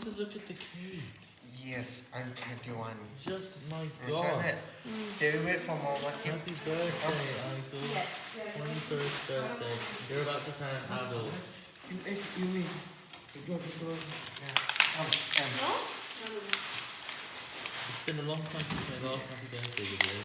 to look at the cake. Yes, I'm 21. Just my god. Can we wait for more what Happy birthday, Uncle. Yes, 21st birthday. You're about to turn adult. You, mean, um, um, It's been a long time since my last happy birthday video.